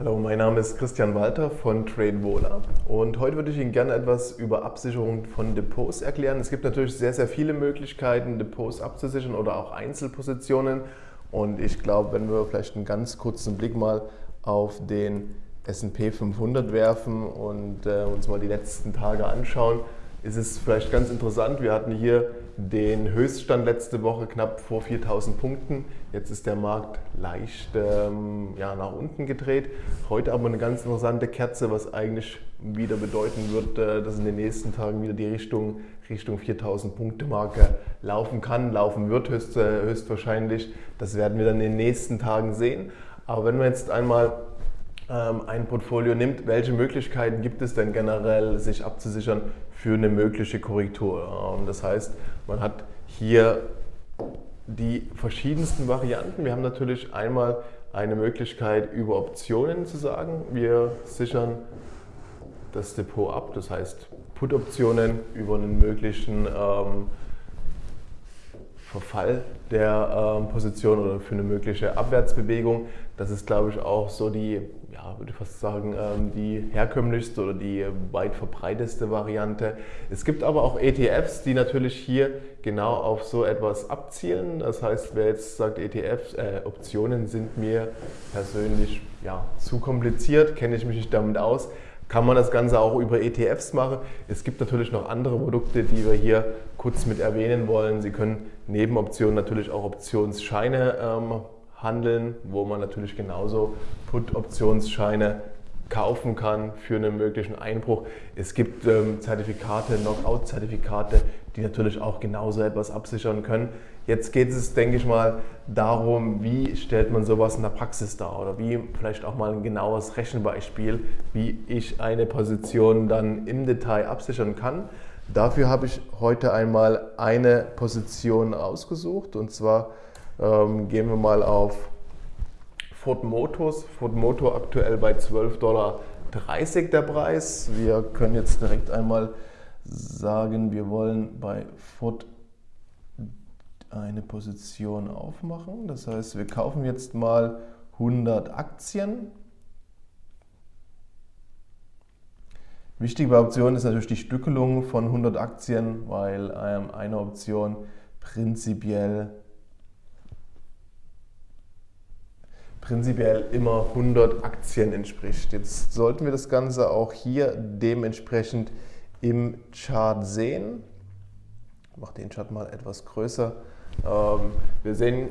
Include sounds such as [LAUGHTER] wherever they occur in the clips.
Hallo, mein Name ist Christian Walter von TradeVola und heute würde ich Ihnen gerne etwas über Absicherung von Depots erklären. Es gibt natürlich sehr, sehr viele Möglichkeiten, Depots abzusichern oder auch Einzelpositionen und ich glaube, wenn wir vielleicht einen ganz kurzen Blick mal auf den S&P 500 werfen und äh, uns mal die letzten Tage anschauen, ist es vielleicht ganz interessant. Wir hatten hier den Höchststand letzte Woche knapp vor 4000 Punkten. Jetzt ist der Markt leicht ähm, ja, nach unten gedreht. Heute aber eine ganz interessante Kerze, was eigentlich wieder bedeuten wird, äh, dass in den nächsten Tagen wieder die Richtung, Richtung 4000 Punkte Marke laufen kann, laufen wird höchst, äh, höchstwahrscheinlich. Das werden wir dann in den nächsten Tagen sehen. Aber wenn wir jetzt einmal ähm, ein Portfolio nimmt, welche Möglichkeiten gibt es denn generell, sich abzusichern für eine mögliche Korrektur? Das heißt, man hat hier die verschiedensten Varianten. Wir haben natürlich einmal eine Möglichkeit über Optionen zu sagen, wir sichern das Depot ab, das heißt Put-Optionen über einen möglichen ähm, Verfall der ähm, Position oder für eine mögliche Abwärtsbewegung. Das ist, glaube ich, auch so die, ja, würde ich fast sagen, ähm, die herkömmlichste oder die weit verbreiteste Variante. Es gibt aber auch ETFs, die natürlich hier genau auf so etwas abzielen. Das heißt, wer jetzt sagt, ETFs, äh, Optionen sind mir persönlich ja, zu kompliziert, kenne ich mich nicht damit aus kann man das Ganze auch über ETFs machen. Es gibt natürlich noch andere Produkte, die wir hier kurz mit erwähnen wollen. Sie können neben Optionen natürlich auch Optionsscheine ähm, handeln, wo man natürlich genauso Put-Optionsscheine kaufen kann für einen möglichen Einbruch. Es gibt ähm, Zertifikate, Knockout-Zertifikate, die natürlich auch genauso etwas absichern können. Jetzt geht es, denke ich mal, darum, wie stellt man sowas in der Praxis dar oder wie vielleicht auch mal ein genaues Rechenbeispiel, wie ich eine Position dann im Detail absichern kann. Dafür habe ich heute einmal eine Position ausgesucht und zwar ähm, gehen wir mal auf Ford Motors. Ford Motor aktuell bei 12,30 Dollar der Preis. Wir können jetzt direkt einmal sagen, wir wollen bei Ford eine Position aufmachen. Das heißt, wir kaufen jetzt mal 100 Aktien. Wichtig bei Optionen ist natürlich die Stückelung von 100 Aktien, weil ähm, eine Option prinzipiell prinzipiell immer 100 Aktien entspricht. Jetzt sollten wir das Ganze auch hier dementsprechend im Chart sehen. Ich mache den Chart mal etwas größer. Ähm, wir sehen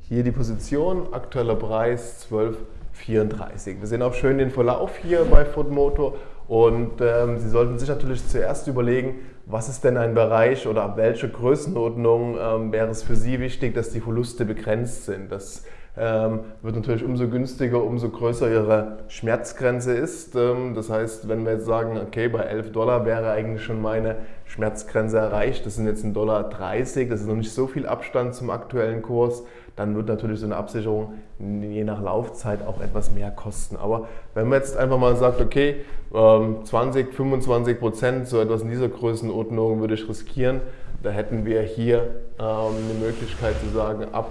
hier die Position, aktueller Preis 12,34. Wir sehen auch schön den Verlauf hier bei Ford Motor und ähm, Sie sollten sich natürlich zuerst überlegen, was ist denn ein Bereich oder ab welcher Größenordnung ähm, wäre es für Sie wichtig, dass die Verluste begrenzt sind. Das ähm, wird natürlich umso günstiger, umso größer Ihre Schmerzgrenze ist. Ähm, das heißt, wenn wir jetzt sagen, okay, bei 11 Dollar wäre eigentlich schon meine Schmerzgrenze erreicht, das sind jetzt 1,30 Dollar, das ist noch nicht so viel Abstand zum aktuellen Kurs, dann wird natürlich so eine Absicherung je nach Laufzeit auch etwas mehr kosten. Aber wenn man jetzt einfach mal sagt, okay, 20, ähm, 25 Prozent, so etwas in dieser Größenordnung würde ich riskieren, da hätten wir hier ähm, eine Möglichkeit zu sagen, ab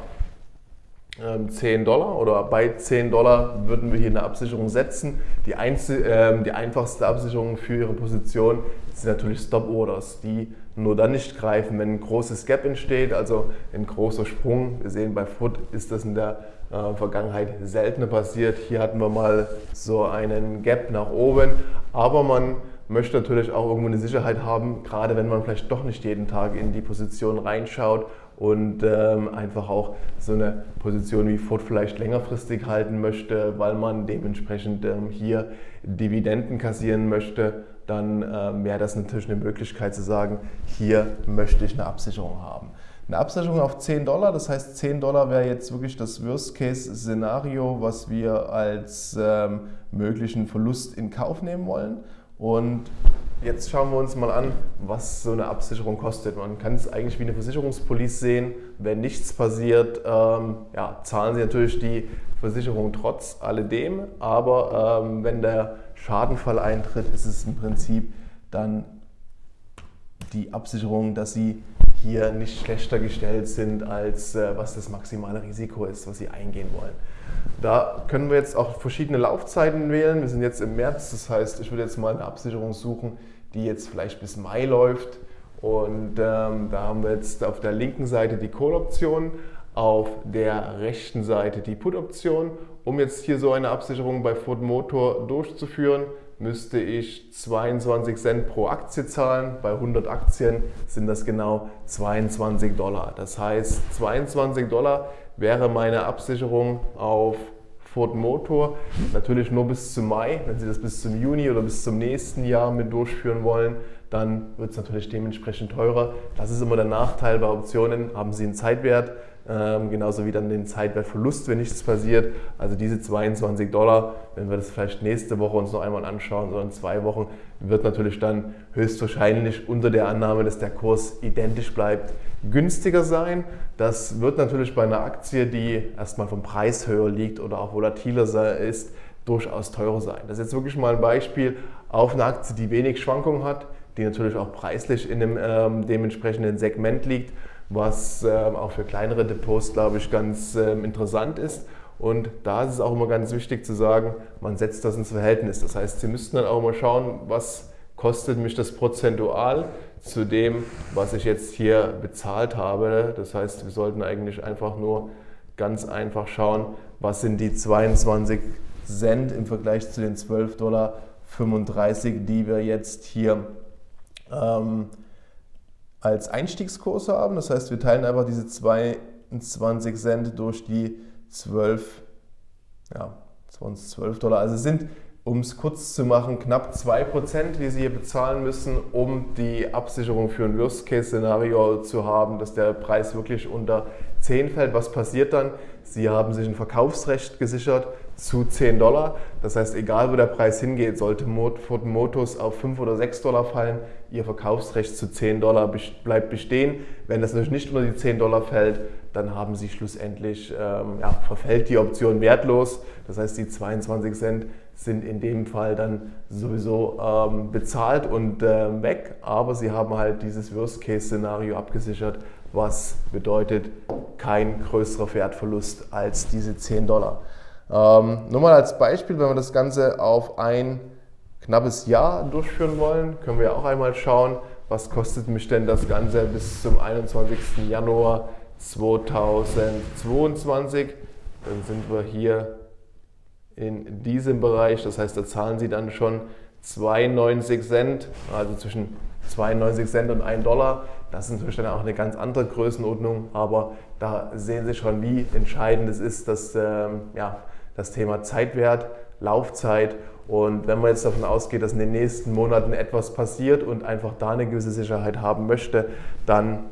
10 ähm, Dollar oder bei 10 Dollar würden wir hier eine Absicherung setzen. Die, Einzel äh, die einfachste Absicherung für Ihre Position sind natürlich Stop Orders, die nur dann nicht greifen, wenn ein großes Gap entsteht, also ein großer Sprung. Wir sehen bei Foot ist das in der äh, Vergangenheit seltener passiert. Hier hatten wir mal so einen Gap nach oben, aber man möchte natürlich auch irgendwo eine Sicherheit haben, gerade wenn man vielleicht doch nicht jeden Tag in die Position reinschaut und ähm, einfach auch so eine Position wie Ford vielleicht längerfristig halten möchte, weil man dementsprechend ähm, hier Dividenden kassieren möchte, dann ähm, wäre das natürlich eine Möglichkeit zu sagen, hier möchte ich eine Absicherung haben. Eine Absicherung auf 10 Dollar, das heißt 10 Dollar wäre jetzt wirklich das Worst-Case-Szenario, was wir als ähm, möglichen Verlust in Kauf nehmen wollen. Und jetzt schauen wir uns mal an, was so eine Absicherung kostet. Man kann es eigentlich wie eine Versicherungspolice sehen. Wenn nichts passiert, ähm, ja, zahlen Sie natürlich die Versicherung trotz alledem. Aber ähm, wenn der Schadenfall eintritt, ist es im Prinzip dann die Absicherung, dass Sie hier nicht schlechter gestellt sind, als äh, was das maximale Risiko ist, was sie eingehen wollen. Da können wir jetzt auch verschiedene Laufzeiten wählen. Wir sind jetzt im März, das heißt, ich würde jetzt mal eine Absicherung suchen, die jetzt vielleicht bis Mai läuft. Und ähm, da haben wir jetzt auf der linken Seite die Call-Option, auf der rechten Seite die Put-Option. Um jetzt hier so eine Absicherung bei Ford Motor durchzuführen, müsste ich 22 Cent pro Aktie zahlen. Bei 100 Aktien sind das genau 22 Dollar. Das heißt, 22 Dollar wäre meine Absicherung auf Ford Motor. Natürlich nur bis zum Mai. Wenn Sie das bis zum Juni oder bis zum nächsten Jahr mit durchführen wollen, dann wird es natürlich dementsprechend teurer. Das ist immer der Nachteil bei Optionen. Haben Sie einen Zeitwert, ähm, genauso wie dann den Zeitwertverlust, wenn nichts passiert. Also diese 22 Dollar, wenn wir das vielleicht nächste Woche uns noch einmal anschauen oder in zwei Wochen, wird natürlich dann höchstwahrscheinlich unter der Annahme, dass der Kurs identisch bleibt, günstiger sein. Das wird natürlich bei einer Aktie, die erstmal vom Preis höher liegt oder auch volatiler ist, durchaus teurer sein. Das ist jetzt wirklich mal ein Beispiel auf eine Aktie, die wenig Schwankungen hat, die natürlich auch preislich in dem ähm, dementsprechenden Segment liegt was ähm, auch für kleinere Depots, glaube ich, ganz ähm, interessant ist. Und da ist es auch immer ganz wichtig zu sagen, man setzt das ins Verhältnis. Das heißt, Sie müssten dann auch mal schauen, was kostet mich das prozentual zu dem, was ich jetzt hier bezahlt habe. Das heißt, wir sollten eigentlich einfach nur ganz einfach schauen, was sind die 22 Cent im Vergleich zu den 12,35 Dollar, die wir jetzt hier ähm, als Einstiegskurs haben. Das heißt, wir teilen einfach diese 22 Cent durch die 12, ja, 12 Dollar. Also es sind, um es kurz zu machen, knapp 2%, die Sie hier bezahlen müssen, um die Absicherung für ein Worst-Case-Szenario zu haben, dass der Preis wirklich unter 10 fällt. Was passiert dann? Sie haben sich ein Verkaufsrecht gesichert zu 10 Dollar. Das heißt, egal wo der Preis hingeht, sollte Ford Motors auf 5 oder 6 Dollar fallen, Ihr Verkaufsrecht zu 10 Dollar bleibt bestehen. Wenn das natürlich nicht unter die 10 Dollar fällt, dann haben Sie schlussendlich, ähm, ja, verfällt die Option wertlos. Das heißt, die 22 Cent sind in dem Fall dann sowieso ähm, bezahlt und äh, weg. Aber Sie haben halt dieses Worst-Case-Szenario abgesichert, was bedeutet kein größerer Wertverlust als diese 10 Dollar. Ähm, nur mal als Beispiel, wenn wir das Ganze auf ein knappes Jahr durchführen wollen, können wir auch einmal schauen, was kostet mich denn das Ganze bis zum 21. Januar 2022. Dann sind wir hier in diesem Bereich, das heißt, da zahlen Sie dann schon 92 Cent, also zwischen 92 Cent und 1 Dollar. Das ist natürlich dann auch eine ganz andere Größenordnung, aber da sehen Sie schon, wie entscheidend es ist, dass ähm, ja, das Thema Zeitwert, Laufzeit und wenn man jetzt davon ausgeht, dass in den nächsten Monaten etwas passiert und einfach da eine gewisse Sicherheit haben möchte, dann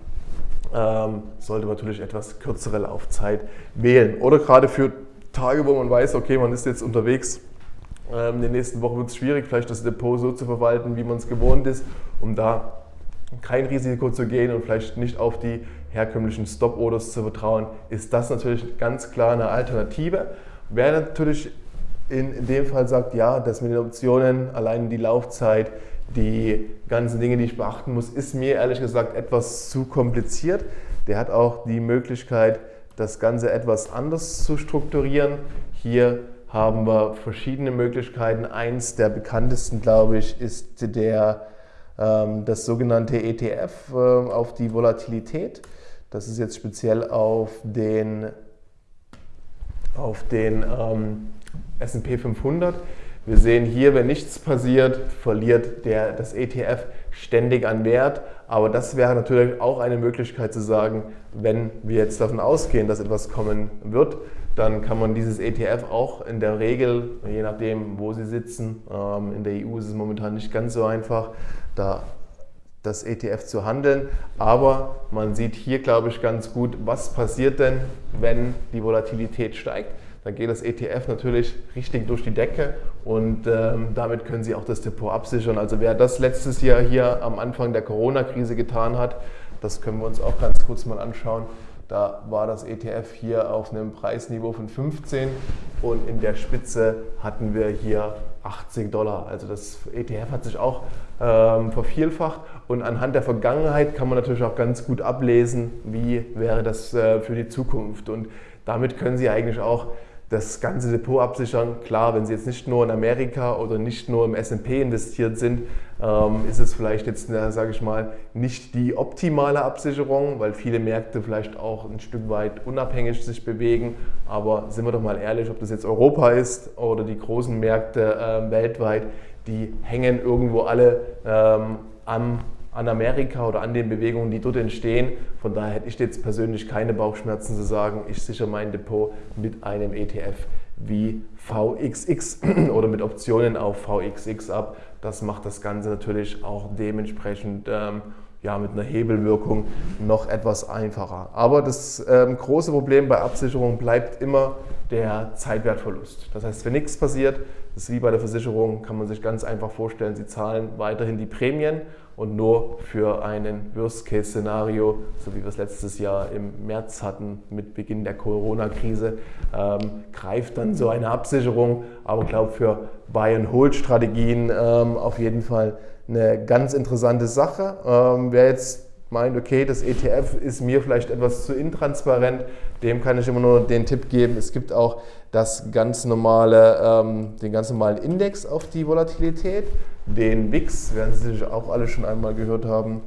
ähm, sollte man natürlich etwas kürzere Laufzeit wählen. Oder gerade für Tage, wo man weiß, okay, man ist jetzt unterwegs, ähm, in den nächsten Wochen wird es schwierig, vielleicht das Depot so zu verwalten, wie man es gewohnt ist, um da kein Risiko zu gehen und vielleicht nicht auf die herkömmlichen Stop-Orders zu vertrauen, ist das natürlich ganz klar eine Alternative. Wer natürlich in dem Fall sagt, ja, das mit den Optionen, allein die Laufzeit, die ganzen Dinge, die ich beachten muss, ist mir ehrlich gesagt etwas zu kompliziert. Der hat auch die Möglichkeit, das Ganze etwas anders zu strukturieren. Hier haben wir verschiedene Möglichkeiten. Eins der bekanntesten, glaube ich, ist der, ähm, das sogenannte ETF äh, auf die Volatilität. Das ist jetzt speziell auf den, auf den ähm, S&P 500. Wir sehen hier, wenn nichts passiert, verliert der, das ETF ständig an Wert. Aber das wäre natürlich auch eine Möglichkeit zu sagen, wenn wir jetzt davon ausgehen, dass etwas kommen wird, dann kann man dieses ETF auch in der Regel, je nachdem, wo Sie sitzen, ähm, in der EU ist es momentan nicht ganz so einfach, da das ETF zu handeln. Aber man sieht hier, glaube ich, ganz gut, was passiert denn, wenn die Volatilität steigt dann geht das ETF natürlich richtig durch die Decke und ähm, damit können Sie auch das Depot absichern. Also wer das letztes Jahr hier am Anfang der Corona-Krise getan hat, das können wir uns auch ganz kurz mal anschauen. Da war das ETF hier auf einem Preisniveau von 15 und in der Spitze hatten wir hier 80 Dollar. Also das ETF hat sich auch ähm, vervielfacht und anhand der Vergangenheit kann man natürlich auch ganz gut ablesen, wie wäre das äh, für die Zukunft. Und damit können Sie eigentlich auch das ganze Depot absichern. Klar, wenn Sie jetzt nicht nur in Amerika oder nicht nur im S&P investiert sind, ähm, ist es vielleicht jetzt, sage ich mal, nicht die optimale Absicherung, weil viele Märkte vielleicht auch ein Stück weit unabhängig sich bewegen. Aber sind wir doch mal ehrlich, ob das jetzt Europa ist oder die großen Märkte äh, weltweit, die hängen irgendwo alle ähm, am an Amerika oder an den Bewegungen, die dort entstehen. Von daher hätte ich jetzt persönlich keine Bauchschmerzen zu sagen, ich sichere mein Depot mit einem ETF wie VXX [CLEARS THROAT] oder mit Optionen auf VXX ab. Das macht das Ganze natürlich auch dementsprechend ähm, ja, mit einer Hebelwirkung noch etwas einfacher. Aber das ähm, große Problem bei Absicherung bleibt immer der Zeitwertverlust. Das heißt, wenn nichts passiert, das ist wie bei der Versicherung, kann man sich ganz einfach vorstellen, Sie zahlen weiterhin die Prämien und nur für einen Worst-Case-Szenario, so wie wir es letztes Jahr im März hatten mit Beginn der Corona-Krise, ähm, greift dann so eine Absicherung. Aber ich glaube, für Buy-and-Hold-Strategien ähm, auf jeden Fall eine ganz interessante Sache. Ähm, wer jetzt meint, okay, das ETF ist mir vielleicht etwas zu intransparent, dem kann ich immer nur den Tipp geben, es gibt auch das ganz normale, ähm, den ganz normalen Index auf die Volatilität, den WIX, werden Sie sich auch alle schon einmal gehört haben.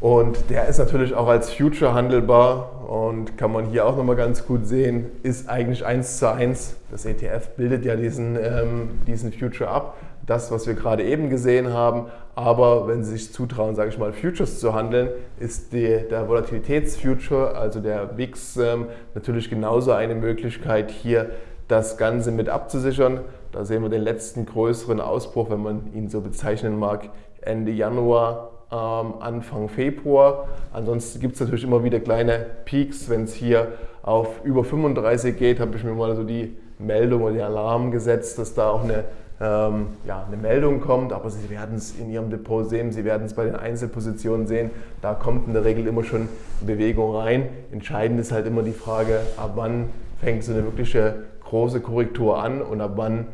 Und der ist natürlich auch als Future handelbar und kann man hier auch nochmal ganz gut sehen, ist eigentlich eins zu eins. Das ETF bildet ja diesen, ähm, diesen Future ab das, was wir gerade eben gesehen haben. Aber wenn Sie sich zutrauen, sage ich mal, Futures zu handeln, ist die, der Volatilitätsfuture, also der VIX, ähm, natürlich genauso eine Möglichkeit, hier das Ganze mit abzusichern. Da sehen wir den letzten größeren Ausbruch, wenn man ihn so bezeichnen mag, Ende Januar, ähm, Anfang Februar. Ansonsten gibt es natürlich immer wieder kleine Peaks. Wenn es hier auf über 35 geht, habe ich mir mal so die Meldung oder den Alarm gesetzt, dass da auch eine ähm, ja, eine Meldung kommt, aber Sie werden es in Ihrem Depot sehen, Sie werden es bei den Einzelpositionen sehen, da kommt in der Regel immer schon Bewegung rein. Entscheidend ist halt immer die Frage, ab wann fängt so eine wirkliche große Korrektur an und ab wann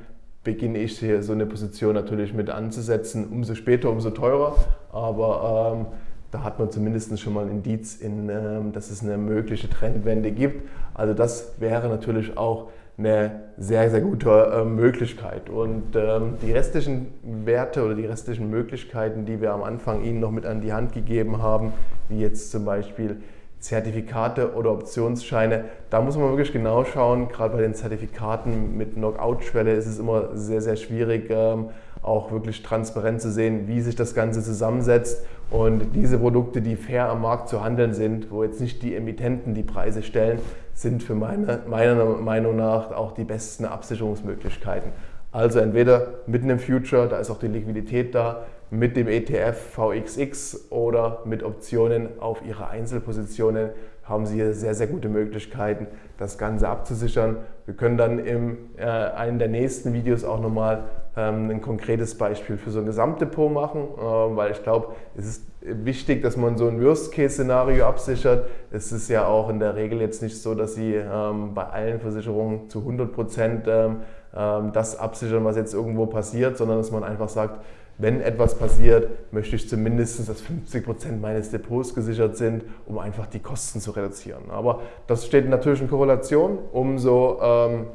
beginne ich hier so eine Position natürlich mit anzusetzen. Umso später, umso teurer, aber ähm, da hat man zumindest schon mal ein Indiz, in, ähm, dass es eine mögliche Trendwende gibt. Also das wäre natürlich auch eine sehr, sehr gute äh, Möglichkeit. Und ähm, die restlichen Werte oder die restlichen Möglichkeiten, die wir am Anfang Ihnen noch mit an die Hand gegeben haben, wie jetzt zum Beispiel Zertifikate oder Optionsscheine, da muss man wirklich genau schauen. Gerade bei den Zertifikaten mit Knockout-Schwelle ist es immer sehr, sehr schwierig, ähm, auch wirklich transparent zu sehen, wie sich das Ganze zusammensetzt. Und diese Produkte, die fair am Markt zu handeln sind, wo jetzt nicht die Emittenten die Preise stellen, sind für meine, meiner Meinung nach auch die besten Absicherungsmöglichkeiten. Also entweder mit einem Future, da ist auch die Liquidität da, mit dem ETF VXX oder mit Optionen auf Ihre Einzelpositionen haben Sie hier sehr, sehr gute Möglichkeiten, das Ganze abzusichern. Wir können dann in äh, einem der nächsten Videos auch nochmal ein konkretes Beispiel für so ein Gesamtdepot machen, äh, weil ich glaube, es ist wichtig, dass man so ein Worst-Case-Szenario absichert. Es ist ja auch in der Regel jetzt nicht so, dass Sie ähm, bei allen Versicherungen zu 100 Prozent ähm, ähm, das absichern, was jetzt irgendwo passiert, sondern dass man einfach sagt, wenn etwas passiert, möchte ich zumindest, dass 50 Prozent meines Depots gesichert sind, um einfach die Kosten zu reduzieren. Aber das steht natürlich in Korrelation. Umso ähm,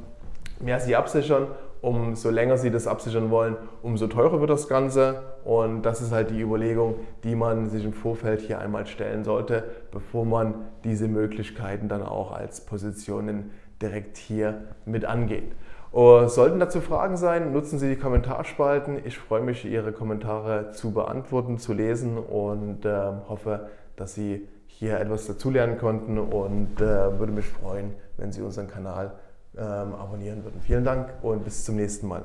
mehr Sie absichern, umso länger Sie das absichern wollen, umso teurer wird das Ganze. Und das ist halt die Überlegung, die man sich im Vorfeld hier einmal stellen sollte, bevor man diese Möglichkeiten dann auch als Positionen direkt hier mit angeht. Oh, sollten dazu Fragen sein, nutzen Sie die Kommentarspalten. Ich freue mich, Ihre Kommentare zu beantworten, zu lesen und äh, hoffe, dass Sie hier etwas dazulernen konnten und äh, würde mich freuen, wenn Sie unseren Kanal ähm, abonnieren würden. Vielen Dank und bis zum nächsten Mal.